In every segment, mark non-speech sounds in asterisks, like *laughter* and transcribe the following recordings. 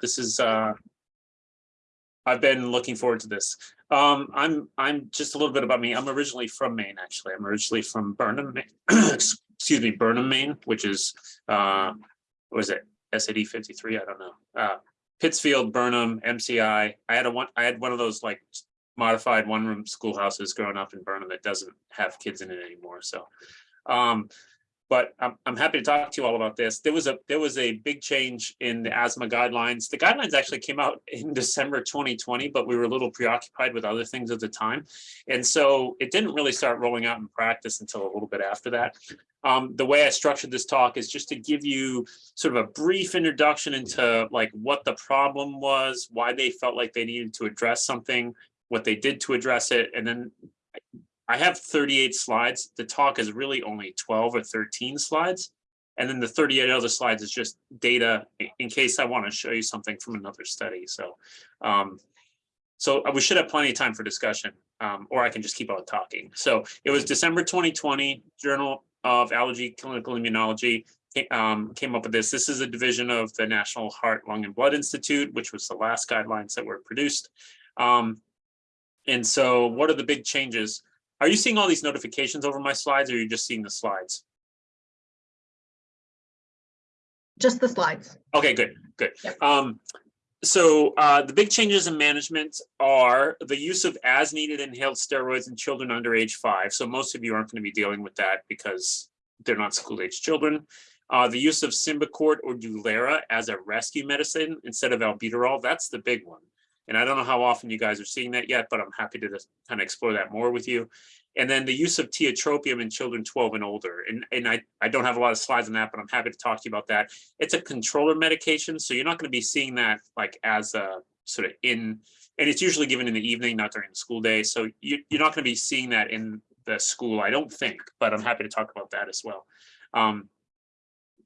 This is, uh, I've been looking forward to this. Um, I'm, I'm just a little bit about me. I'm originally from Maine, actually. I'm originally from Burnham, Maine. *clears throat* excuse me, Burnham, Maine, which is, uh, what was it? SAD 53, I don't know. Uh, Pittsfield, Burnham, MCI. I had a one, I had one of those like modified one room schoolhouses growing up in Burnham that doesn't have kids in it anymore. So, um, but I'm, I'm happy to talk to you all about this. There was a there was a big change in the asthma guidelines. The guidelines actually came out *laughs* in December 2020, but we were a little preoccupied with other things at the time. And so it didn't really start rolling out in practice until a little bit after that. Um, the way I structured this talk is just to give you sort of a brief introduction into like what the problem was, why they felt like they needed to address something, what they did to address it, and then I have 38 slides. The talk is really only 12 or 13 slides. And then the 38 other slides is just data in case I want to show you something from another study. So, um, so we should have plenty of time for discussion, um, or I can just keep on talking. So it was December 2020, Journal of Allergy Clinical Immunology um, came up with this. This is a division of the National Heart, Lung, and Blood Institute, which was the last guidelines that were produced. Um, and so what are the big changes? Are you seeing all these notifications over my slides or are you just seeing the slides? Just the slides. Okay, good, good. Yep. Um, so uh, the big changes in management are the use of as needed inhaled steroids in children under age five. So most of you aren't going to be dealing with that because they're not school age children. Uh, the use of Symbicort or Dulera as a rescue medicine instead of albuterol, that's the big one. And I don't know how often you guys are seeing that yet, but I'm happy to just kind of explore that more with you. And then the use of tiotropium in children 12 and older. And, and I, I don't have a lot of slides on that, but I'm happy to talk to you about that. It's a controller medication, so you're not going to be seeing that like as a sort of in, and it's usually given in the evening, not during the school day. So you, you're not going to be seeing that in the school, I don't think, but I'm happy to talk about that as well. Um,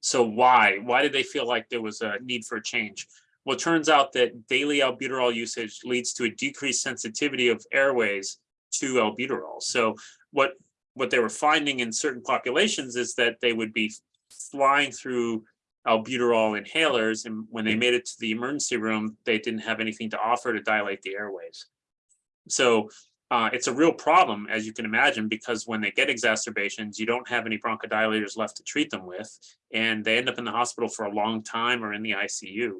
so why? Why did they feel like there was a need for a change? Well, it turns out that daily albuterol usage leads to a decreased sensitivity of airways to albuterol. So what, what they were finding in certain populations is that they would be flying through albuterol inhalers and when they made it to the emergency room, they didn't have anything to offer to dilate the airways. So uh, it's a real problem, as you can imagine, because when they get exacerbations, you don't have any bronchodilators left to treat them with, and they end up in the hospital for a long time or in the ICU.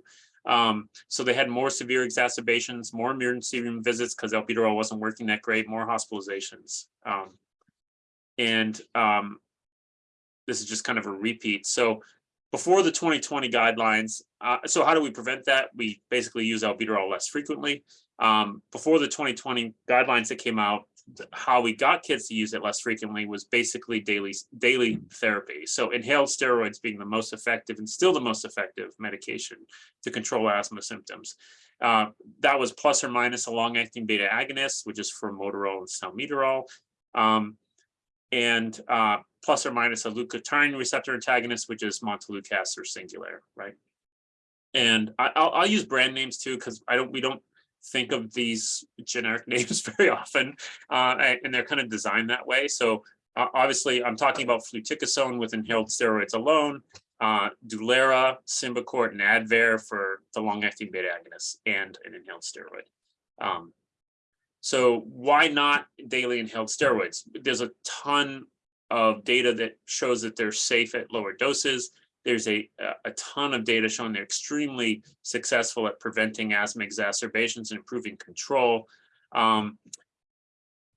Um, so they had more severe exacerbations, more emergency room visits because albuterol wasn't working that great, more hospitalizations. Um, and um, this is just kind of a repeat. So before the 2020 guidelines, uh, so how do we prevent that? We basically use albuterol less frequently. Um, before the 2020 guidelines that came out, how we got kids to use it less frequently was basically daily daily therapy. So inhaled steroids being the most effective and still the most effective medication to control asthma symptoms. Uh, that was plus or minus a long-acting beta agonist, which is for formoterol and salmeterol, um, and uh, plus or minus a leukotriene receptor antagonist, which is montelukast or Singulair, right? And I, will I'll use brand names too, because I don't we don't think of these generic *laughs* names very often, uh, and they're kind of designed that way. So uh, obviously, I'm talking about fluticasone with inhaled steroids alone, uh, Dulera, Symbicort, and Advair for the long-acting beta agonists and an inhaled steroid. Um, so why not daily inhaled steroids? There's a ton of data that shows that they're safe at lower doses. There's a, a ton of data showing they're extremely successful at preventing asthma exacerbations and improving control. Um,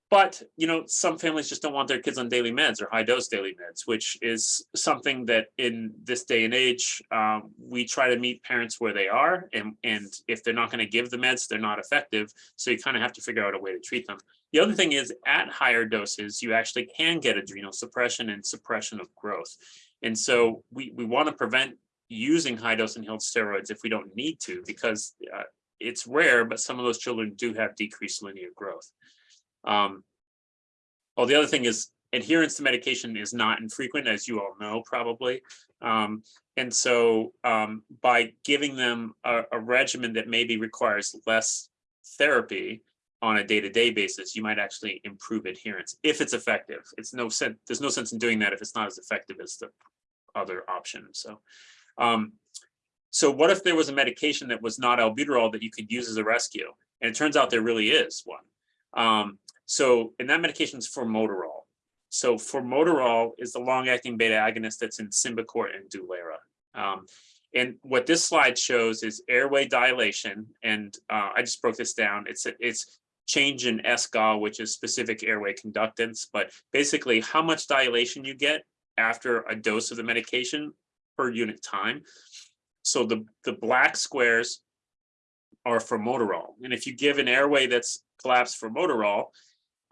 but, you know, some families just don't want their kids on daily meds or high dose daily meds, which is something that in this day and age, um, we try to meet parents where they are. And, and if they're not going to give the meds, they're not effective. So you kind of have to figure out a way to treat them. The other thing is at higher doses, you actually can get adrenal suppression and suppression of growth. And so we, we want to prevent using high dose inhaled steroids if we don't need to, because uh, it's rare, but some of those children do have decreased linear growth. Um, the other thing is adherence to medication is not infrequent, as you all know, probably. Um, and so um, by giving them a, a, regimen that maybe requires less therapy on a day-to-day -day basis, you might actually improve adherence if it's effective. It's no sense, there's no sense in doing that if it's not as effective as the other option. So um, so what if there was a medication that was not albuterol that you could use as a rescue? And it turns out there really is one. Um, so, and that medication is formoterol. So formoterol is the long-acting beta agonist that's in Symbicort and Dulera. Um, and what this slide shows is airway dilation, and uh, I just broke this down. It's it's change in SGA, which is specific airway conductance, but basically how much dilation you get after a dose of the medication per unit time. So the, the black squares are formoterol. And if you give an airway that's collapsed formoterol,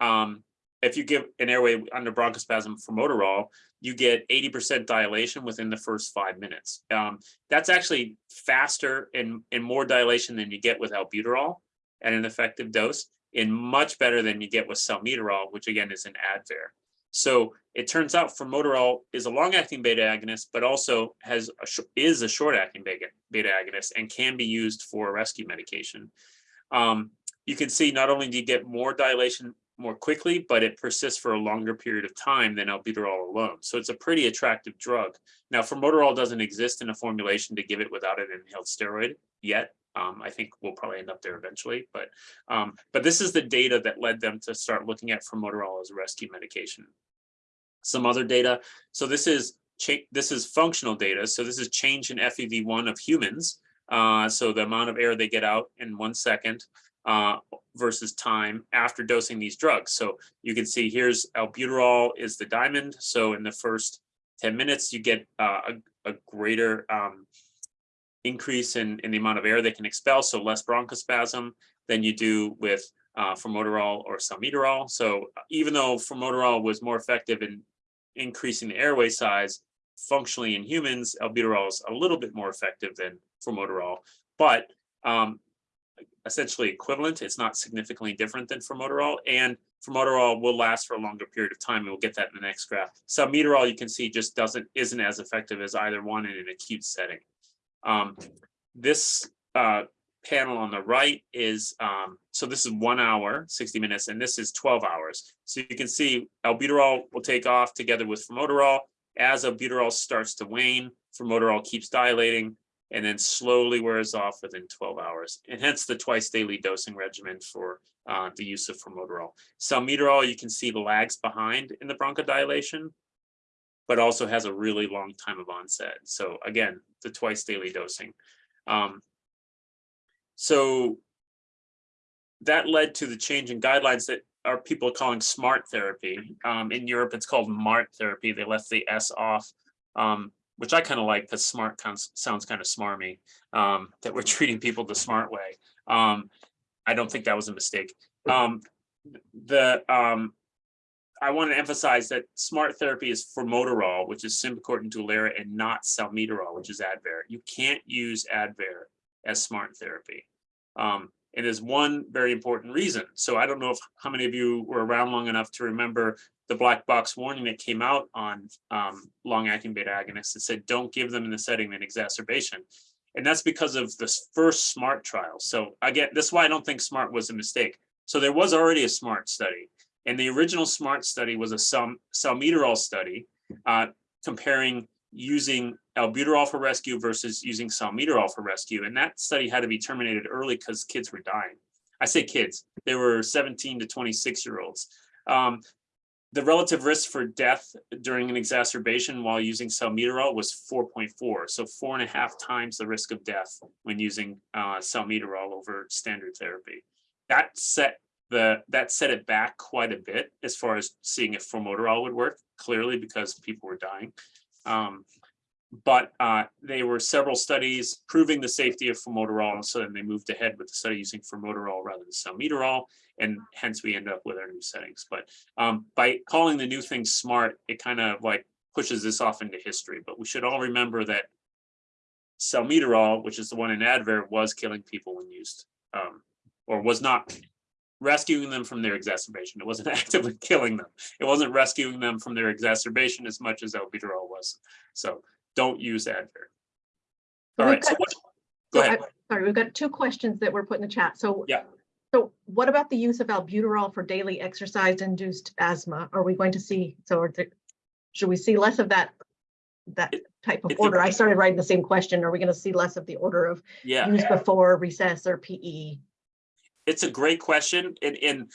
um, if you give an airway under bronchospasm formoterol, you get 80% dilation within the first five minutes. Um, that's actually faster and, and more dilation than you get with albuterol at an effective dose and much better than you get with salmeterol, which again is an Advair. So it turns out formoterol is a long-acting beta agonist, but also has a is a short-acting beta, beta agonist and can be used for rescue medication. Um, you can see not only do you get more dilation more quickly, but it persists for a longer period of time than albuterol alone. So it's a pretty attractive drug. Now, formoterol doesn't exist in a formulation to give it without an inhaled steroid yet. Um, I think we'll probably end up there eventually, but um, but this is the data that led them to start looking at formoterol as a rescue medication. Some other data. So this is this is functional data. So this is change in FEV1 of humans. Uh, so the amount of air they get out in one second uh, versus time after dosing these drugs. So you can see here's albuterol is the diamond. So in the first 10 minutes, you get uh, a, a, greater um, increase in, in the amount of air they can expel, so less bronchospasm than you do with uh, formoterol or salmeterol. So even though formoterol was more effective in increasing the airway size, functionally in humans, albuterol is a little bit more effective than formoterol, but um, essentially equivalent. It's not significantly different than formoterol, and formoterol will last for a longer period of time. And we'll get that in the next graph. Salmeterol, you can see, just doesn't isn't as effective as either one in an acute setting. Um, this uh, panel on the right is, um, so this is one hour, 60 minutes, and this is 12 hours. So you can see albuterol will take off together with formoterol. As albuterol starts to wane, formoterol keeps dilating and then slowly wears off within 12 hours. And hence the twice daily dosing regimen for uh, the use of formoterol. Salmeterol, you can see the lags behind in the bronchodilation but also has a really long time of onset. So again, the twice daily dosing. Um, so that led to the change in guidelines that are people calling smart therapy. Um, in Europe, it's called MART therapy. They left the S off, um, which I kind of like because smart sounds kind of smarmy, um, that we're *laughs* treating people the smart way. Um, I don't think that was a mistake. Um, the um, I want to emphasize that smart therapy is formoterol, which is Symbicort and Dulera, and not salmeterol, which is Advair. You can't use Advair as smart therapy. Um, and there's one very important reason. So I don't know if how many of you were around long enough to remember the black box warning that came out on um, long-acting beta agonists that said don't give them in the setting an exacerbation. And that's because of this first SMART trial. So again, that's why I don't think SMART was a mistake. So there was already a SMART study. And the original SMART study was a sal salmeterol study uh, comparing using albuterol for rescue versus using salmeterol for rescue. And that study had to be terminated early because kids were dying. I say kids, they were 17 to 26 year olds. Um, the relative risk for death during an exacerbation while using salmeterol was 4.4, so four and a half times the risk of death when using uh, salmeterol over standard therapy. That set the that set it back quite a bit as far as seeing if formoterol would work, clearly because people were dying. Um, but uh, there were several studies proving the safety of formoterol, and so then they moved ahead with the study using formoterol rather than salmeterol, and hence we end up with our new settings. But um, by calling the new thing smart, it kind of like pushes this off into history. But we should all remember that salmeterol, which is the one in Advair, was killing people when used, um, or was not rescuing them from their exacerbation. It wasn't *laughs* actively killing them. It wasn't rescuing them from their exacerbation as much as albuterol was. So don't use Advair. All We've right, so what, go So ahead. I- Sorry, we've got two questions that were put in the chat. So. Yeah. So what about the use of albuterol for daily exercise induced asthma? Are we going to see, so there- should we see less of that, that type of order. I started writing the same question. Are we going to see less of the order of Yeah. use before recess or? PE? It's a great question and, and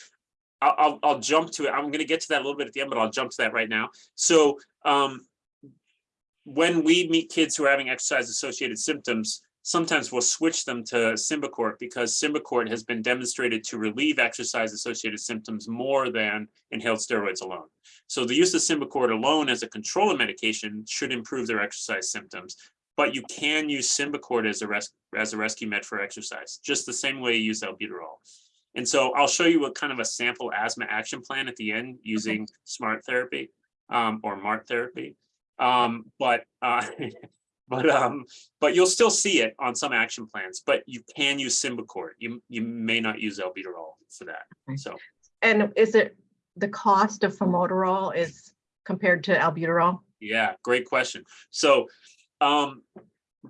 I'll, I'll, jump to it. I'm gonna get to that a little bit at the end, but I'll jump to that right now. So, um, when we meet kids who are having exercise associated symptoms, sometimes we'll switch them to Symbicort because Symbicort has been demonstrated to relieve exercise associated symptoms more than inhaled steroids alone. So the use of Symbicort alone as a control of medication should improve their exercise symptoms. But you can use Symbicort as a res- as a rescue med for exercise, just the same way you use albuterol. And so I'll show you what kind of a sample asthma action plan at the end using smart therapy um, or MART therapy. Um, but uh, *laughs* but um, but you'll still see it on some action plans, but you can use Symbicort. You you may not use albuterol for that. Okay. So And is it, the cost of formoterol is compared to albuterol? Yeah, great question. So, um,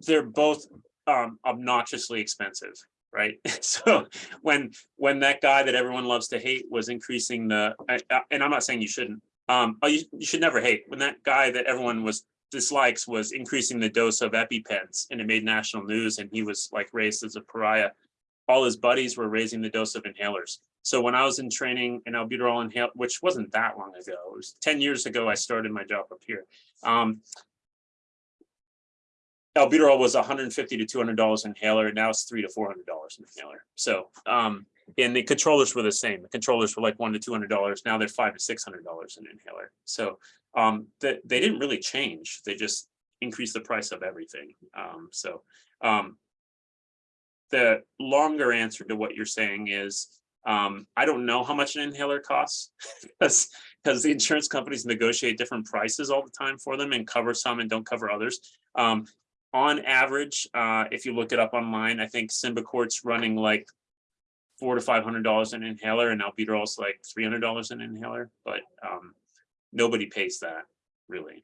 they're both, um, obnoxiously expensive, right? *laughs* So when, when that guy that everyone loves to hate was increasing the, and I'm not saying you shouldn't, um, oh, you, you should never hate. When that guy that everyone was dislikes was increasing the dose of EpiPens and it made national news and he was like raised as a pariah. All his buddies were raising the dose of inhalers. So when I was in training in albuterol inhale, which wasn't that long ago, it was ten years ago, I started my job up here. Um, albuterol was hundred and fifty to two hundred dollars inhaler, now it's three to four hundred dollars an inhaler. So, um, and the controllers were the same. The controllers were like one to two hundred dollars. Now they're five to six hundred dollars an inhaler. So, um, they didn't really change. They just increased the price of everything. Um, so, um, the longer answer to what you're saying is, um, I don't know how much an inhaler costs *laughs* because because the insurance companies negotiate different prices all the time for them and cover some and don't cover others. Um, on average, uh, if you look it up online, I think Symbicort's running like four to five hundred dollars an inhaler and albuterol's like three hundred dollars an inhaler, but um, nobody pays that really.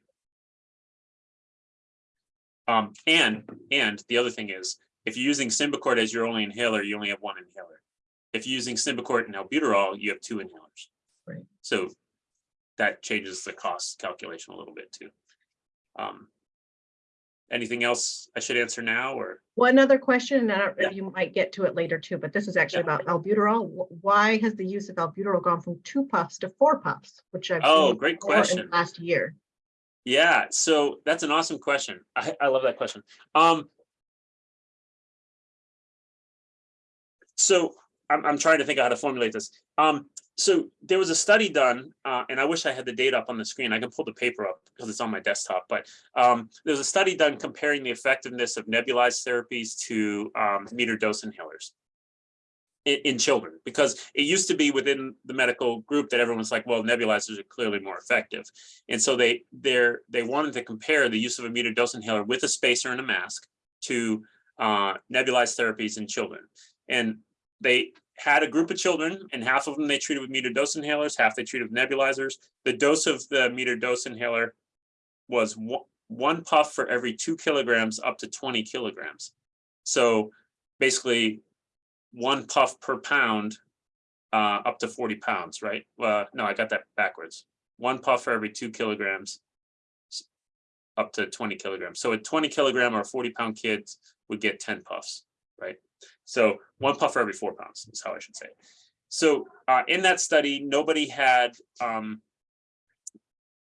Um, and, and the other thing is, if you're using Symbicort as your only inhaler, you only have one inhaler. If you're using Symbicort and albuterol, you have two inhalers. Right. So that changes the cost calculation a little bit too. Um, anything else I should answer now or? One other question, and I don't, Yeah. you might get to it later too, but this is actually Yeah. about albuterol. Why has the use of albuterol gone from two puffs to four puffs, which I've Oh, seen great more in the question. Last year. Yeah, so that's an awesome question. I, I love that question. Um. So I'm, I'm trying to think of how to formulate this. Um, so there was a study done, uh, and I wish I had the data up on the screen. I can pull the paper up because it's on my desktop, but um, there was a study done comparing the effectiveness of nebulized therapies to um, meter dose inhalers in, in children, because it used to be within the medical group that everyone's like, well, nebulizers are clearly more effective. And so they they wanted to compare the use of a meter dose inhaler with a spacer and a mask to uh, nebulized therapies in children. And they had a group of children and half of them they treated with metered dose inhalers, half they treated with nebulizers. The dose of the metered dose inhaler was one, one puff for every two kilograms up to 20 kilograms. So basically one puff per pound uh, up to 40 pounds, right? Uh, no, I got that backwards. One puff for every two kilograms up to 20 kilograms. So a 20 kilogram or 40 pound kid would get 10 puffs, right? So one puff for every four pounds is how I should say. So uh, in that study, nobody had, um,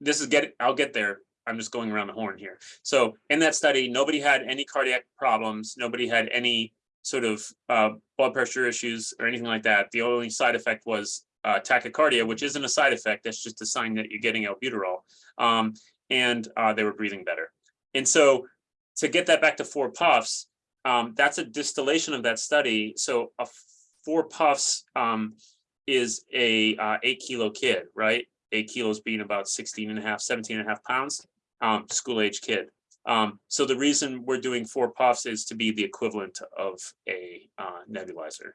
this is getting, I'll get there. I'm just going around the horn here. So in that study, nobody had any cardiac problems. Nobody had any sort of uh, blood pressure issues or anything like that. The only side effect was uh, tachycardia, which isn't a side effect. That's just a sign that you're getting albuterol. Um, and uh, they were breathing better. And so to get that back to four puffs, um, that's a distillation of that study. So a four puffs um, is a uh, eight kilo kid, right? Eight kilos being about 16 and a half, 17 and a half pounds, um, school age kid. Um, so the reason we're doing four puffs is to be the equivalent of a uh, nebulizer.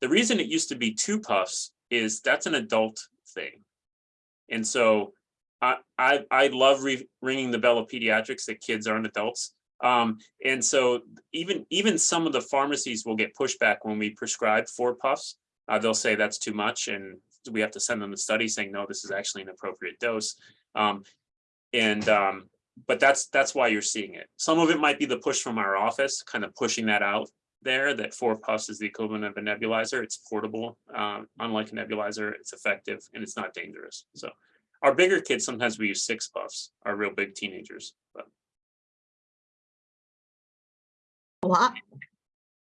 The reason it used to be two puffs is that's an adult thing. And so I, I, I love ringing the bell of pediatrics that kids aren't adults. Um, and so even, even some of the pharmacies will get pushback when we prescribe four puffs. Uh, they'll say that's too much and we have to send them the study saying, no, this is actually an appropriate dose. Um, and um, but that's, that's why you're seeing it. Some of it might be the push from our office, kind of pushing that out there, that four puffs is the equivalent of a nebulizer. It's portable. Um, unlike a nebulizer, it's effective and it's not dangerous. So our bigger kids, sometimes we use six puffs, our real big teenagers, but A lot.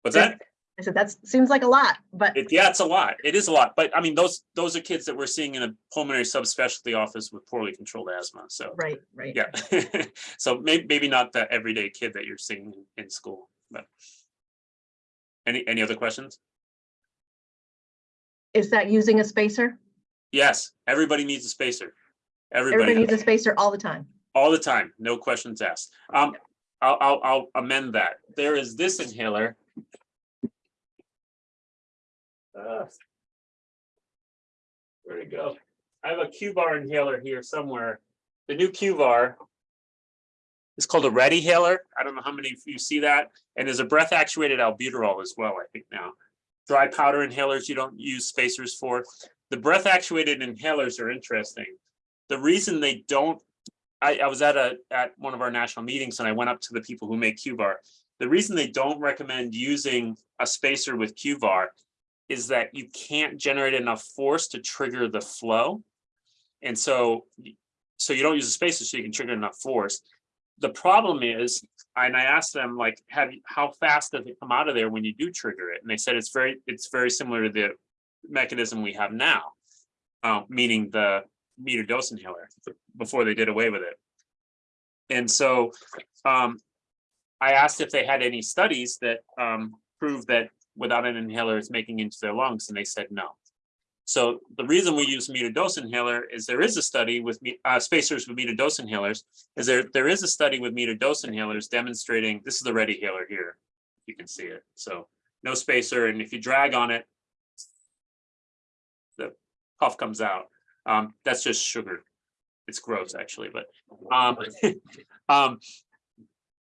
what's that? I said, that seems like a lot, but It, yeah, it's a lot. It is a lot, but I mean, those, those are kids that we're seeing in a pulmonary subspecialty office with poorly controlled asthma, so. right, right. Yeah, *laughs* so maybe, maybe not the everyday kid that you're seeing in- school, but. Any, any other questions? Is that using a spacer? Yes, everybody needs a spacer. Everybody Everybody, needs a spacer all the time. all the time, no questions asked. Um, I'll, I'll, I'll amend that. There is this inhaler. Uh, Where'd it go? I have a QVAR inhaler here somewhere. The new QVAR. is called a RediHaler. I don't know how many of you see that. And there's a breath actuated albuterol as well, I think now. Dry powder inhalers you don't use spacers for. The breath actuated inhalers are interesting. The reason they don't, I, I was at a, at one of our national meetings and I went up to the people who make QVAR. The reason they don't recommend using a spacer with QVAR is that you can't generate enough force to trigger the flow. And so, so you don't use a spacer so you can trigger enough force. The problem is, and I asked them like, have, you- how fast does it come out of there when you do trigger it? And they said it's very, it's very similar to the mechanism we have now. Uh, meaning the meter dose inhaler before they did away with it. And so, um, I asked if they had any studies that, um, prove that without an inhaler, it's making into their lungs, and they said no. So the reason we use meter dose inhaler is there is a study with uh, spacers with meter dose inhalers, is there, there is a study with meter dose inhalers demonstrating, this is the ready inhaler here. You can see it, so no spacer, and if you drag on it, the puff comes out. Um, that's just sugar. It's gross, actually, but, um, *laughs* um,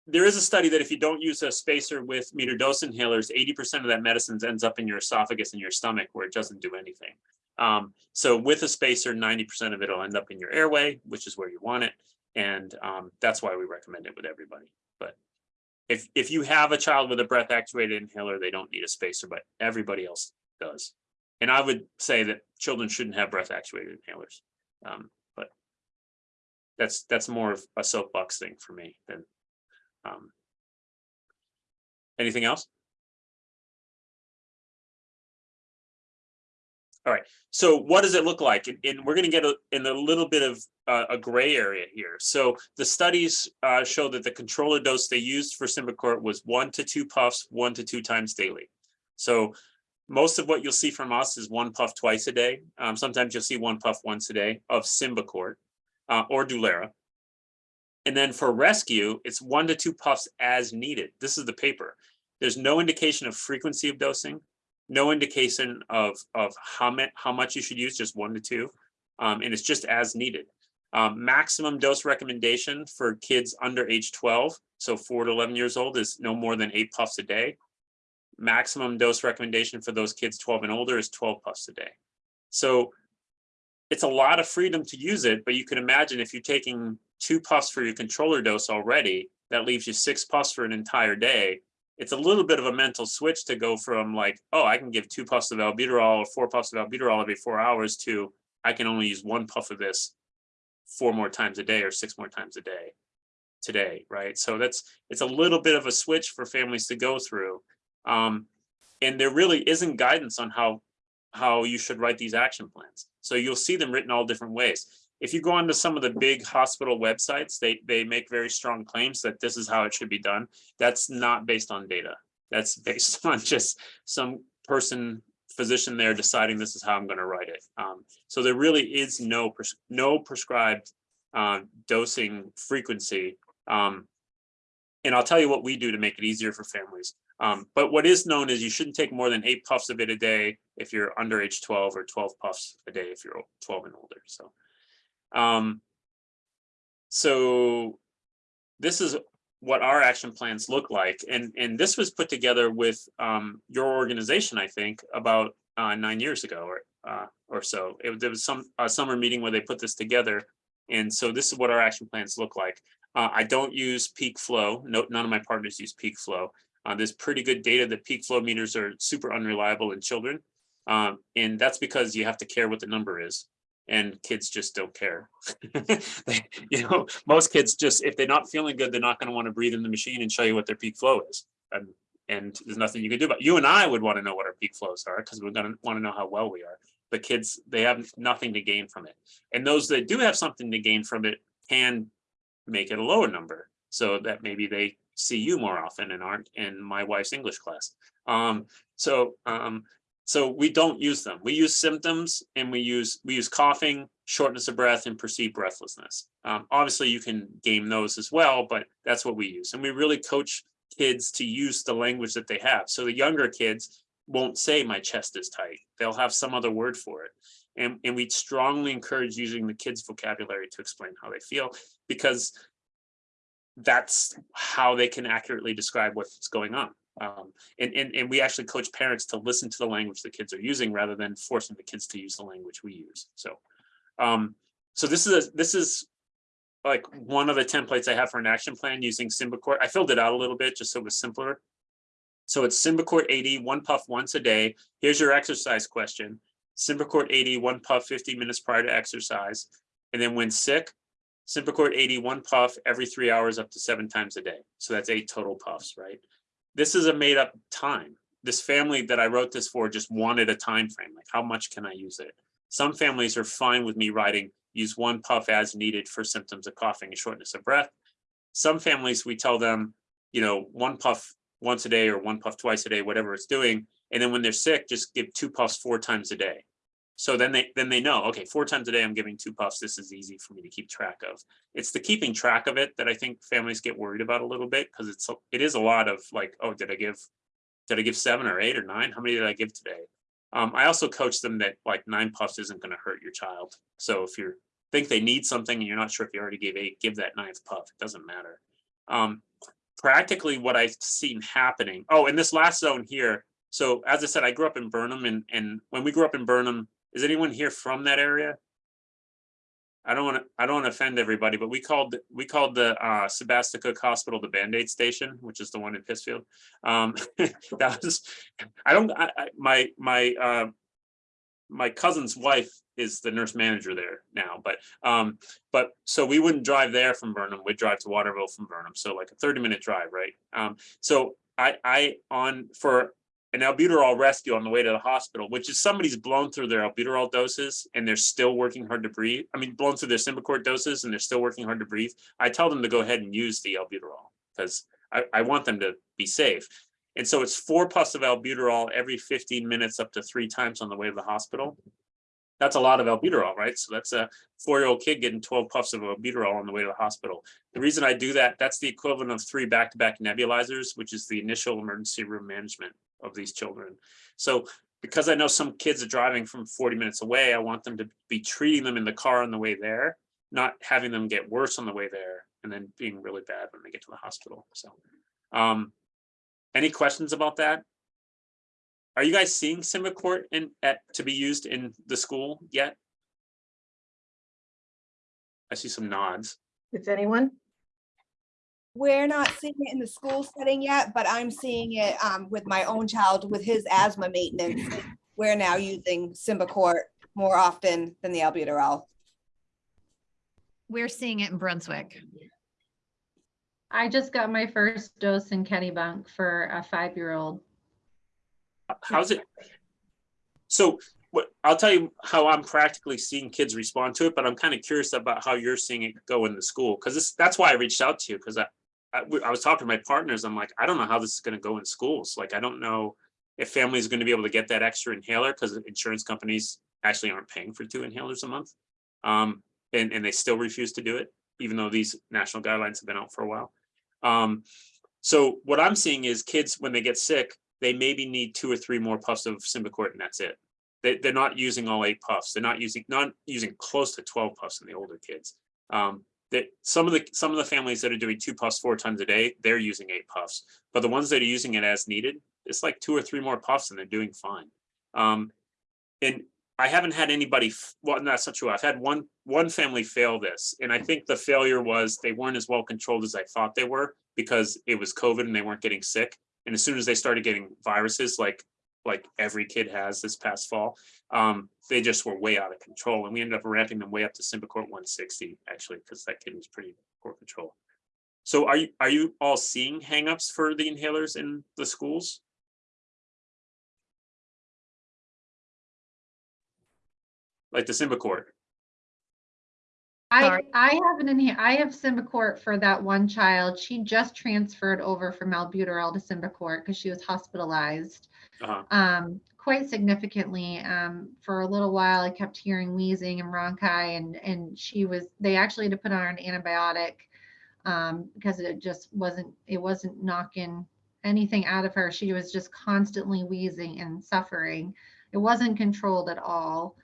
there is a study that if you don't use a spacer with meter dose inhalers, eighty percent of that medicine ends up in your esophagus and your stomach where it doesn't do anything. Um, so with a spacer, ninety percent of it will end up in your airway, which is where you want it. And um, that's why we recommend it with everybody. But if, if you have a child with a breath actuated inhaler, they don't need a spacer, but everybody else does. And I would say that children shouldn't have breath actuated inhalers. Um, but that's, that's more of a soapbox thing for me than um, Anything else? All right, so what does it look like? And, and we're gonna get a, in a little bit of uh, a gray area here. So the studies uh, show that the controller dose they used for Symbicort was one to two puffs, one to two times daily. So most of what you'll see from us is one puff twice a day. Um, sometimes you'll see one puff once a day of Symbicort uh, or Dulera. And then for rescue, it's one to two puffs as needed. This is the paper. There's no indication of frequency of dosing, no indication of, of how much, how much you should use, just one to two. Um, and it's just as needed. Um, maximum dose recommendation for kids under age 12, so four to 11 years old is no more than eight puffs a day. Maximum dose recommendation for those kids 12 and older is 12 puffs a day. So it's a lot of freedom to use it, but you can imagine if you're taking two puffs for your controller dose already, that leaves you six puffs for an entire day. It's a little bit of a mental switch to go from like, oh, I can give two puffs of albuterol or four puffs of albuterol every four hours to I can only use one puff of this four more times a day or six more times a day today, right? So that's, it's a little bit of a switch for families to go through. Um, and there really isn't guidance on how, how you should write these action plans. So you'll see them written all different ways if you go onto some of the big hospital websites, they, they make very strong claims that this is how it should be done. That's not based on data. That's *laughs* based on just some person, physician there deciding this is how I'm going to write it. Um, so there really is no, pres no prescribed uh, dosing frequency. Um, and I'll tell you what we do to make it easier for families. Um, but what is known is you shouldn't take more than eight puffs of it a day if you're under age 12 or 12 puffs a day if you're 12 and older. So. Um, so this is what our action plans look like. And, and this was put together with um, your organization, I think, about uh, nine years ago or, uh, or so. It, there was some a summer meeting where they put this together. And so this is what our action plans look like. Uh, I don't use peak flow. No, none of my partners use peak flow. Uh, there's pretty good data that peak flow meters are super unreliable in children. Um, and that's because you have to care what the number is and kids just don't care. *laughs* They- You know, most kids just, if they're not feeling good, they're not gonna wanna breathe in the machine and show you what their peak flow is. And, and there's nothing you can do about, it. you and I would wanna know what our peak flows are, because we're gonna wanna know how well we are. But kids, they have nothing to gain from it. And those that do have something to gain from it can make it a lower number. So that maybe they see you more often and aren't in my wife's English class. Um, so, um, so we don't use them. We use symptoms and we use, we use coughing, shortness of breath and perceived breathlessness. Um, obviously you can game those as well, but that's what we use. And we really coach kids to use the language that they have. So the younger kids won't say my chest is tight. They'll have some other word for it. And, and we strongly encourage using the kids vocabulary to explain how they feel because that's how they can accurately describe what's going on. Um, and, and, and we actually coach parents to listen to the language the kids are using rather than forcing the kids to use the language we use. So, um, so this is, a this is like one of the templates I have for an action plan using Symbicort. I filled it out a little bit just so it was simpler. So it's Symbicort 80, one puff once a day. Here's your exercise question. Symbicort 80, one puff 50 minutes prior to exercise. And then when sick, Symbicort 80, one puff every three hours up to seven times a day. So that's eight total puffs, right? This is a made up time. This family that I wrote this for just wanted a time frame, like how much can I use it? Some families are fine with me writing, use one puff as needed for symptoms of coughing and shortness of breath. Some families, we tell them, you know, one puff once a day or one puff twice a day, whatever it's doing. And then when they're sick, just give two puffs four times a day. So then they then they know, okay, four times a day, I'm giving two puffs. This is easy for me to keep track of. It's the keeping track of it that I think families get worried about a little bit because it's it is a lot of like, oh, did I give did I give seven or eight or nine? How many did I give today? Um, I also coach them that like nine puffs isn't going to hurt your child. So if you think they need something and you're not sure if you already gave eight, give that ninth puff. It doesn't matter. Um, practically what I've seen happening. Oh, and this last zone here. So as I said, I grew up in Burnham and, and when we grew up in Burnham, is anyone here from that area? I don't want to, I don't want to offend everybody, but we called, we called the uh, Hospital the Band-Aid Station, which is the one in Pittsfield. Um, *laughs* that was, I don't, I, my, my, uh, my cousin's wife is the nurse manager there now, but, um, but, so we wouldn't drive there from Burnham, we'd drive to Waterville from Burnham, so like a thirty minute drive, right? Um, so I, I, on, for an albuterol rescue on the way to the hospital, which is somebody's blown through their albuterol doses and they're still working hard to breathe. I mean, blown through their Symbicort doses and they're still working hard to breathe. I tell them to go ahead and use the albuterol because I, I want them to be safe. And so it's four puffs of albuterol every 15 minutes up to three times on the way to the hospital. That's a lot of albuterol, right? So that's a four-year-old kid getting 12 puffs of albuterol on the way to the hospital. The reason I do that, that's the equivalent of three back-to-back nebulizers, which is the initial emergency room management of these children. So because I know some kids are driving from 40 minutes away, I want them to be treating them in the car on the way there, not having them get worse on the way there and then being really bad when they get to the hospital. So, um, any questions about that? Are you guys seeing Symbicort in at to be used in the school yet? I see some nods. Is anyone? We're not seeing it in the school setting yet, but I'm seeing it um, with my own child with his asthma maintenance. We're now using Symbicort more often than the albuterol. We're seeing it in Brunswick. I just got my first dose in Kennebunk for a five-year-old. How's it? So what, I'll tell you how I'm practically seeing kids respond to it, but I'm kind of curious about how you're seeing it go in the school. Cause this, that's why I reached out to you. Cause I, I, was talking to my partners. I'm like, I don't know how this is gonna go in schools. Like, I don't know if families are gonna be able to get that extra inhaler because insurance companies actually aren't paying for two inhalers a month. Um, and, and they still refuse to do it, even though these national guidelines have been out for a while. Um, so what I'm seeing is kids, when they get sick, they maybe need two or three more puffs of Symbicort and that's it. They, they're not using all eight puffs. They're not using, not using close to 12 puffs in the older kids. Um, that some of the, some of the families that are doing two puffs four times a day, they're using eight puffs. But the ones that are using it as needed, it's like two or three more puffs and they're doing fine. Um, and I haven't had anybody, well, no, that's not true. I've had one, one family fail this. And I think the failure was they weren't as well controlled as I thought they were because it was COVID and they weren't getting sick. And as soon as they started getting viruses, like, like every kid has this past fall, um, they just were way out of control. And we ended up ramping them way up to Symbicort one sixty, actually, because that kid was pretty poor control. So are you, are you all seeing hangups for the inhalers in the schools? Like the Symbicort? I, I have an in here, I have Symbicort for that one child. She just transferred over from albuterol to Symbicort because she was hospitalized. Uh-huh. um, quite significantly. Um, for a little while, I kept hearing wheezing and rhonchi, and and she was. They actually had to put on an antibiotic um, because it just wasn't. It wasn't knocking anything out of her. She was just constantly wheezing and suffering. It wasn't controlled at all.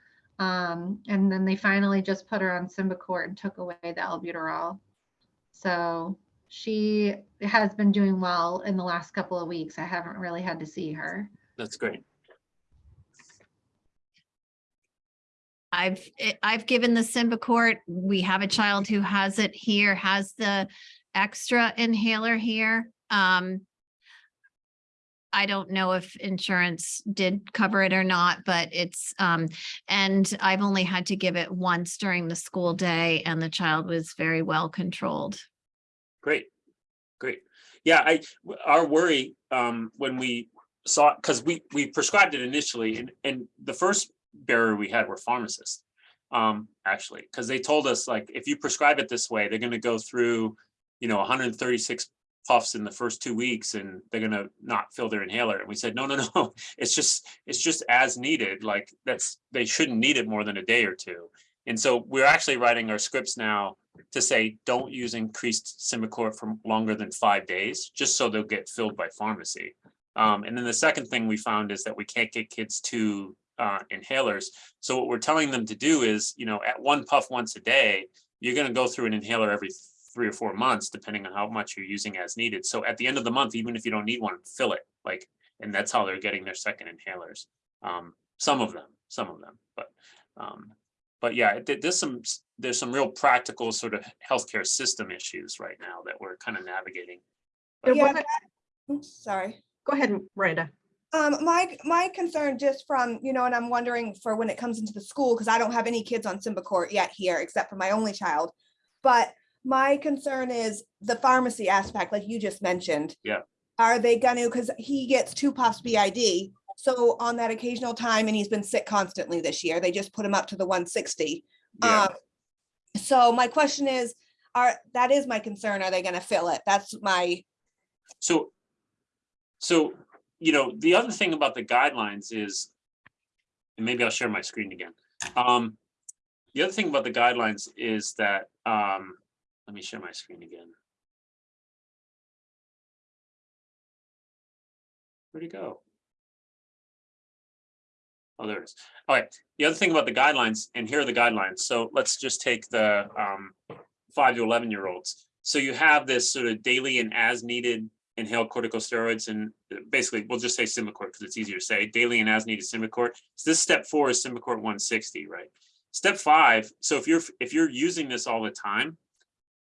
Um, and then they finally just put her on Symbicort and took away the albuterol. So she has been doing well in the last couple of weeks. I haven't really had to see her. That's great. I've, eh, I've given the Symbicort. We have a child who has it here, has the extra inhaler here. Um, I don't know if insurance did cover it or not, but it's, um, and I've only had to give it once during the school day and the child was very well controlled. Great, great. Yeah, I, our worry, um, when we saw, because we, we prescribed it initially, and, and the first barrier we had were pharmacists. Um, actually, because they told us, like, if you prescribe it this way, they're gonna go through, you know, hundred and thirty-six puffs in the first two weeks, and they're gonna not fill their inhaler, and we said, no, no, no, *laughs* it's just, it's just as needed, like, that's, they shouldn't need it more than a day or two. And so we're actually writing our scripts now to say, don't use increased Symbicort for longer than five days, just so they'll get filled by pharmacy. Um, and then the second thing we found is that we can't get kids to uh, inhalers. So what we're telling them to do is, you know, at one puff once a day, you're gonna go through an inhaler every three or four months, depending on how much you're using as needed. So at the end of the month, even if you don't need one, fill it, like, and that's how they're getting their second inhalers. Um, some of them, some of them, but um, but yeah, there's some, there's some real practical sort of healthcare system issues right now that we're kind of navigating. There Yeah, wasn't- Oops, Sorry. Go ahead, Miranda. Um, my, my concern just from, you know, and I'm wondering for when it comes into the school, because I don't have any kids on Symbicort yet here, except for my only child. But my concern is the pharmacy aspect, like you just mentioned. Yeah. Are they gonna, because he gets two puffs BID, so on that occasional time, and he's been sick constantly this year, they just put him up to the one sixty. Yeah, Um, so my question is, are, that is my concern, are they gonna fill it? That's my, so, so, you know, the other thing about the guidelines is, and maybe I'll share my screen again. Um, the other thing about the guidelines is that, um, let me share my screen again. Where'd it go? Oh, there it is. All right, the other thing about the guidelines, and here are the guidelines, so let's just take the um five to eleven year olds. So you have this sort of daily and as needed inhaled corticosteroids and basically, we'll just say Symbicort because it's easier to say, daily and as needed Symbicort. So this step four is one sixty, right? Step five, so if you're, if you're using this all the time,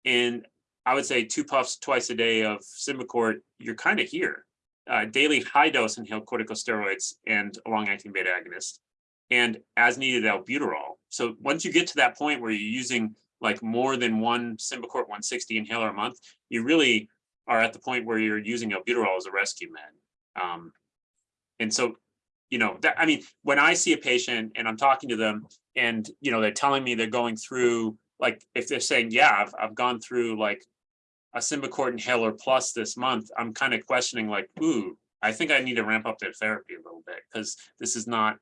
and I would say two puffs twice a day of Symbicort, you're kind of here. Uh, daily high dose inhaled corticosteroids and a long-acting beta agonist, and as needed albuterol. So once you get to that point where you're using like more than one Symbicort 160 inhaler a month, you really are at the point where you're using albuterol as a rescue med. Um, and so, you know, that, I mean, when I see a patient and I'm talking to them and, you know, they're telling me they're going through, like, if they're saying, yeah, I've, I've gone through like a Symbicort inhaler plus this month, I'm kind of questioning like, ooh, I think I need to ramp up their therapy a little bit because this is not,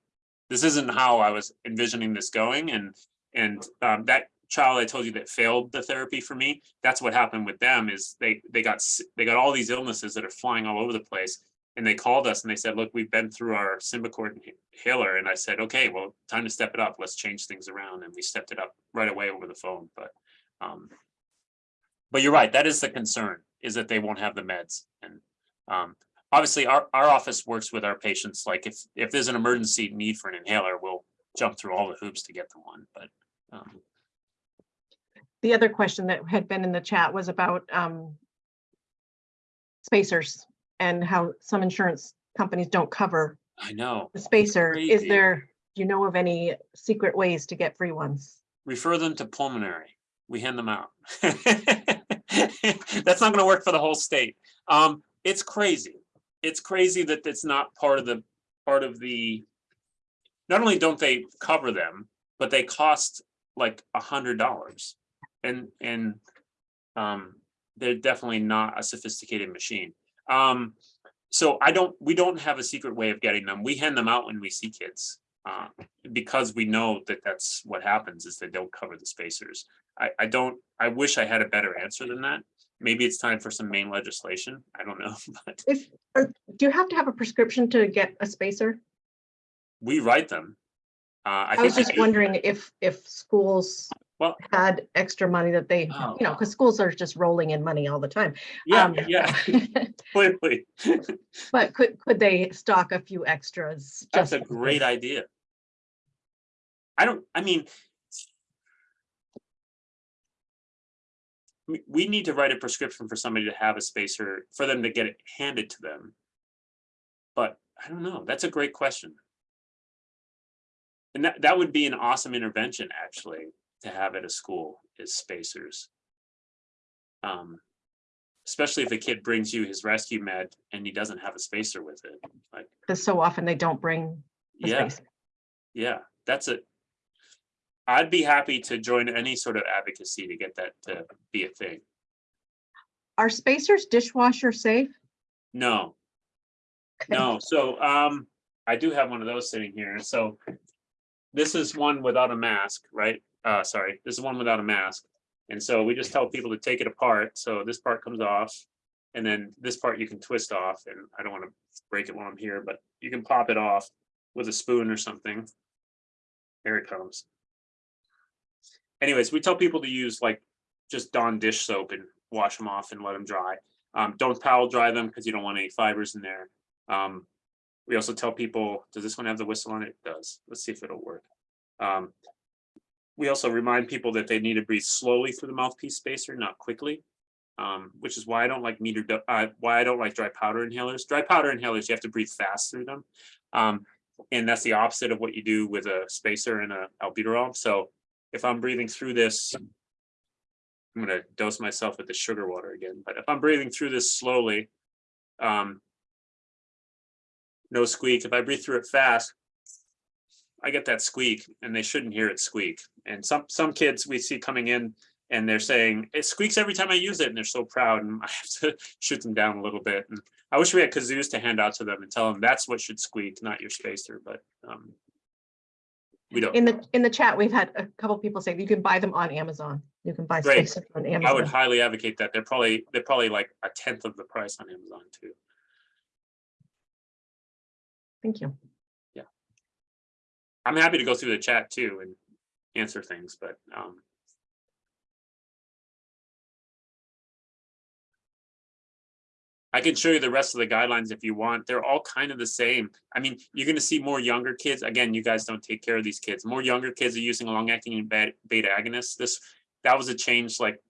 this isn't how I was envisioning this going. And, and um, that child I told you that failed the therapy for me, that's what happened with them is they, they got, they got all these illnesses that are flying all over the place. And they called us and they said, look, we've been through our inha- inhaler. And I said, okay, well, time to step it up. Let's change things around. And we stepped it up right away over the phone, but, um, but you're right, that is the concern, is that they won't have the meds. And, um, obviously, our, our office works with our patients, like if, if there's an emergency need for an inhaler, we'll jump through all the hoops to get them one, but, um, The other question that had been in the chat was about um, spacers and how some insurance companies don't cover I know. the spacer. Is there, do you know of any secret ways to get free ones? Refer them to pulmonary. We hand them out. *laughs* That's not gonna work for the whole state. Um, it's crazy. It's crazy that it's not part of the, part of the. Not only don't they cover them, but they cost like a hundred dollars. And, and, um, they're definitely not a sophisticated machine. Um, so I don't, we don't have a secret way of getting them. We hand them out when we see kids. Uh, because we know that that's what happens is they don't cover the spacers. I, I don't, I wish I had a better answer than that. Maybe it's time for some Maine legislation. I don't know, *laughs* but If, do you have to have a prescription to get a spacer? we write them. Uh, I I was just do. wondering if, if schools Well- had extra money that they, Oh. you know, because schools are just rolling in money all the time. Yeah, Um, yeah, *laughs* *laughs* clearly. But could, could they stock a few extras? That's a great idea. I don't, I mean. We, we need to write a prescription for somebody to have a spacer, for them to get it handed to them. But I don't know, that's a great question. And that, that would be an awesome intervention, actually, to have at a school is spacers. Um, especially if a kid brings you his rescue med and he doesn't have a spacer with it, like, Because so often they don't bring yeah. spacer. Yeah, that's it. I'd be happy to join any sort of advocacy to get that to be a thing. Are spacers dishwasher safe? No. No, so um, I do have one of those sitting here, so. This is one without a mask, right? Uh, sorry, this is one without a mask. And so we just tell people to take it apart, so this part comes off. And then this part you can twist off, and I don't wanna break it while I'm here, but you can pop it off with a spoon or something. Here it comes. Anyways, we tell people to use like just Dawn dish soap and wash them off and let them dry. Um, don't towel dry them because you don't want any fibers in there. Um, we also tell people, does this one have the whistle on it? It does. Let's see if it'll work. Um, we also remind people that they need to breathe slowly through the mouthpiece spacer, not quickly. Um, which is why I don't like meter, uh, why I don't like dry powder inhalers. Dry powder inhalers, you have to breathe fast through them. Um, and that's the opposite of what you do with a spacer and a albuterol. So if I'm breathing through this, I'm gonna dose myself with the sugar water again, but if I'm breathing through this slowly, um, no squeak. If I breathe through it fast, I get that squeak and they shouldn't hear it squeak. And some, some kids we see coming in and they're saying, it squeaks every time I use it and they're so proud and *laughs* I have to shoot them down a little bit. And I wish we had kazoos to hand out to them and tell them that's what should squeak, not your spacer, but um, we don't. In the, in the chat, we've had a couple people say you can buy them on Amazon. You can buy Great. spacers on Amazon. I would highly advocate that. They're probably, they're probably like a tenth of the price on Amazon too. Thank you. I'm happy to go through the chat too and answer things, but um. I can show you the rest of the guidelines if you want. They're all kind of the same. I mean, you're gonna see more younger kids. Again, you guys don't take care of these kids. More younger kids are using long-acting beta agonists. This, that was a change like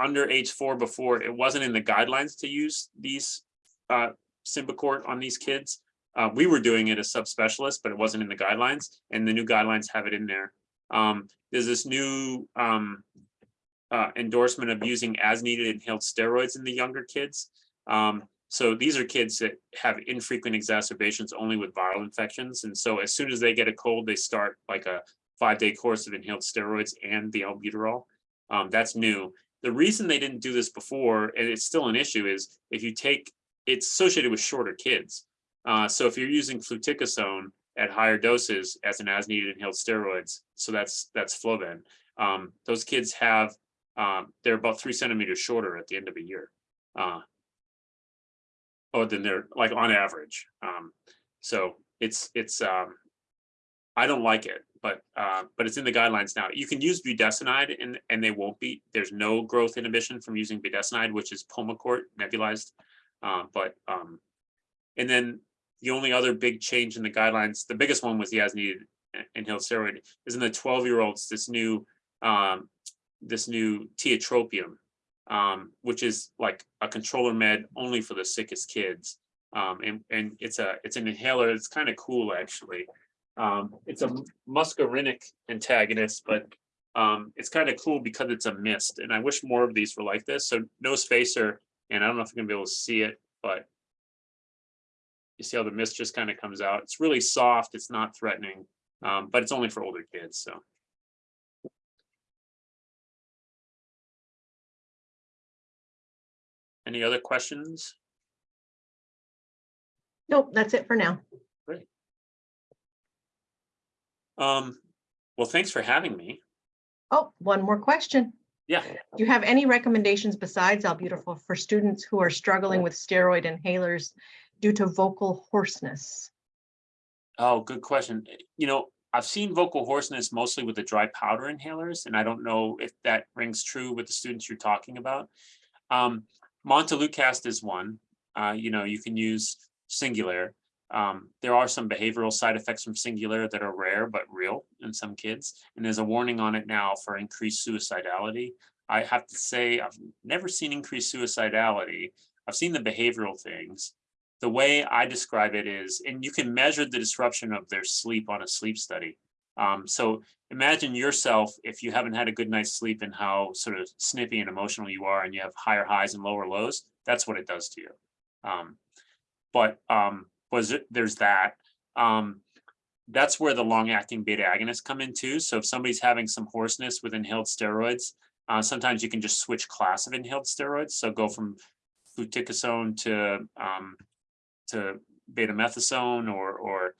under age four before. It wasn't in the guidelines to use these uh Symbicort on these kids. Uh, we were doing it as subspecialists, but it wasn't in the guidelines, and the new guidelines have it in there. Um, there's this new um, uh, endorsement of using as needed inhaled steroids in the younger kids. Um, so these are kids that have infrequent exacerbations only with viral infections, and so as soon as they get a cold, they start like a five-day course of inhaled steroids and the albuterol. Um, that's new. The reason they didn't do this before, and it's still an issue, is if you take, it's associated with shorter kids. Uh, so if you're using fluticasone at higher doses as an as needed inhaled steroids, so that's that's Flovent. Um, those kids have um, they're about three centimeters shorter at the end of a year. Uh, oh, then they're like on average. Um, so it's it's um, I don't like it, but uh, but it's in the guidelines now. You can use budesonide and and they won't be. There's no growth inhibition from using budesonide, which is Pulmicort nebulized. Uh, but um, and then the only other big change in the guidelines, the biggest one was the as needed inhaled steroid is in the twelve year olds, this new, um, this new tiotropium. Um, which is like a controller med only for the sickest kids. Um, and, and it's a, it's an inhaler. It's kind of cool, actually. Um, it's a muscarinic antagonist, but um, it's kind of cool because it's a mist, and I wish more of these were like this. So no spacer, and I don't know if you're gonna be able to see it, but you see how the mist just kind of comes out. It's really soft. It's not threatening, um, but it's only for older kids. So any other questions? Nope, that's it for now. Great. Um, well, thanks for having me. Oh, one more question. Yeah. Do you have any recommendations besides albuterol for students who are struggling with steroid inhalers due to vocal hoarseness? Oh, good question. Eh, You know, I've seen vocal hoarseness mostly with the dry powder inhalers, and I don't know if that rings true with the students you're talking about. Um, Montelukast is one. Uh, you know, you can use Singulair. Um, there are some behavioral side effects from Singulair that are rare but real in some kids, and there's a warning on it now for increased suicidality. I have to say, I've never seen increased suicidality. I've seen the behavioral things the way I describe it is, and you can measure the disruption of their sleep on a sleep study. Um, so imagine yourself if you haven't had a good night's sleep and how sort of snippy and emotional you are, and you have higher highs and lower lows. That's what it does to you. Um, but um, was it? There's that. Um, that's where the long-acting beta agonists come in too. So if somebody's having some hoarseness with inhaled steroids, uh, sometimes you can just switch class of inhaled steroids. So go from fluticasone to um, to beclomethasone or or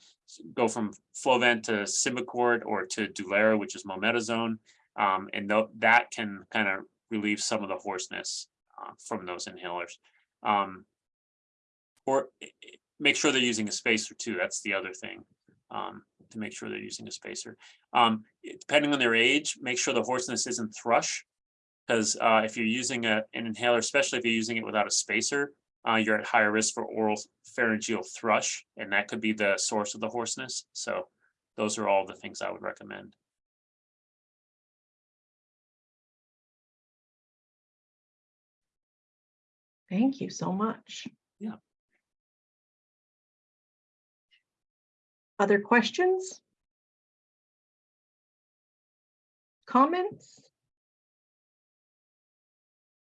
go from Flovent to Symbicort or to Dulera, which is mometasone. Um, and tho- that can kind of relieve some of the hoarseness uh, from those inhalers. Um, or make sure they're using a spacer too. That's the other thing. Um, to make sure they're using a spacer. Um, depending on their age, make sure the hoarseness isn't thrush. Because uh, if you're using a, an inhaler, especially if you're using it without a spacer, uh, you're at higher risk for oral pharyngeal thrush, and that could be the source of the hoarseness. So those are all the things I would recommend. Thank you so much. Yeah. Other questions? Comments?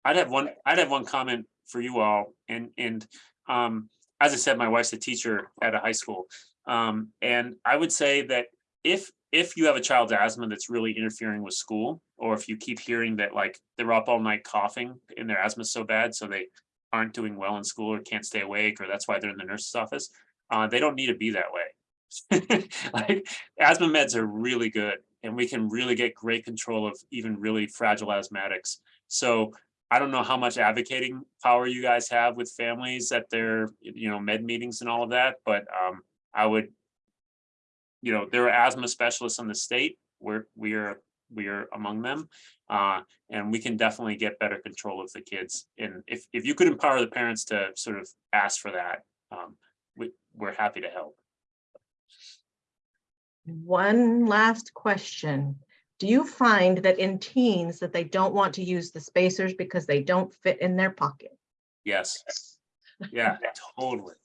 I'd have one, I'd have one comment for you all, and, and, um, as I said, my wife's a teacher at a high school. Um, and I would say that if, if you have a child's asthma that's really interfering with school, or if you keep hearing that like they're up all night coughing and their asthma's so bad, so they aren't doing well in school or can't stay awake, or that's why they're in the nurse's office, uh, they don't need to be that way. *laughs* Like asthma meds are really good, and we can really get great control of even really fragile asthmatics. So I don't know how much advocating power you guys have with families at their, you know, med meetings and all of that, but um, I would. You know, there are asthma specialists in the state, we're, we are, we are among them. Uh, and we can definitely get better control of the kids. And if, if you could empower the parents to sort of ask for that, um, we, we're happy to help. One last question. Do you find that in teens that they don't want to use the spacers because they don't fit in their pocket? Yes. *laughs* Yeah, totally.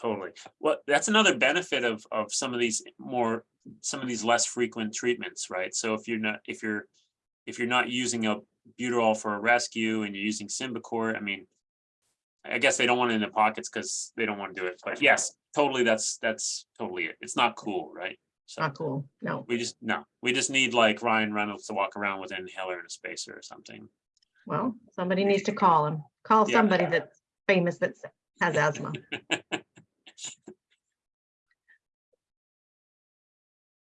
Totally. Well, that's another benefit of, of some of these more, some of these less frequent treatments, right? So if you're not, if you're, if you're not using a buterol for a rescue and you're using Symbicort, I mean, I guess they don't want it in their pockets because they don't want to do it, but yes, totally, that's, that's totally it. It's not cool, right? So Not cool, no. we just, no, we just need like Ryan Reynolds to walk around with an inhaler and a spacer or something. Well, somebody needs to call him. Call Yeah. somebody that's famous that has asthma. *laughs*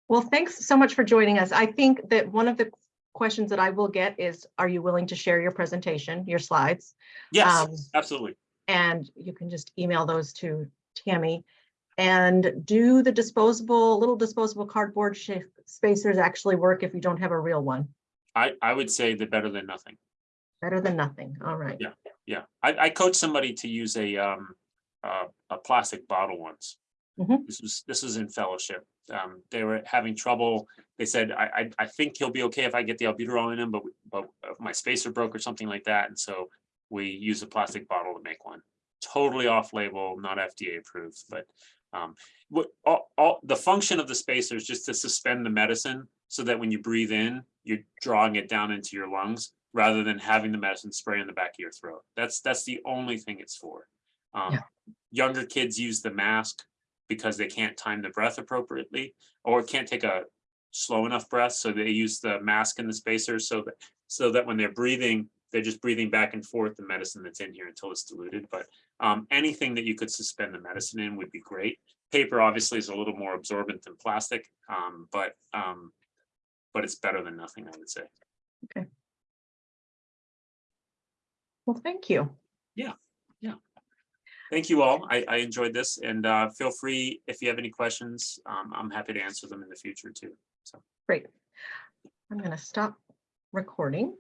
Well, thanks so much for joining us. I think that one of the questions that I will get is, are you willing to share your presentation, your slides? Yes, Um, absolutely. And you can just email those to Tammy. And do the disposable, little disposable cardboard spacers actually work if you don't have a real one? I, I would say the better than nothing. Better than nothing. All right. Yeah, yeah. I, I coached somebody to use a, um, uh, a plastic bottle once. Mhm. This was, this was in fellowship. Um, they were having trouble. They said, I, I, I think he'll be okay if I get the albuterol in him, but, but uh, my spacer broke or something like that. And so we use a plastic bottle to make one. Totally off label, not FDA approved, but um, what, all, all, the function of the spacer is just to suspend the medicine so that when you breathe in, you're drawing it down into your lungs rather than having the medicine spray in the back of your throat. That's, that's the only thing it's for. Um, Yeah. Younger kids use the mask because they can't time the breath appropriately or can't take a slow enough breath. So they use the mask and the spacer so that, so that when they're breathing, they're just breathing back and forth the medicine that's in here until it's diluted. But um, anything that you could suspend the medicine in would be great. Paper obviously is a little more absorbent than plastic, um, but um, but it's better than nothing, I would say. Okay. Well, thank you. Yeah, yeah. Thank you all. I, I enjoyed this and uh, feel free if you have any questions. Um, I'm happy to answer them in the future too. So. Great. I'm going to stop recording.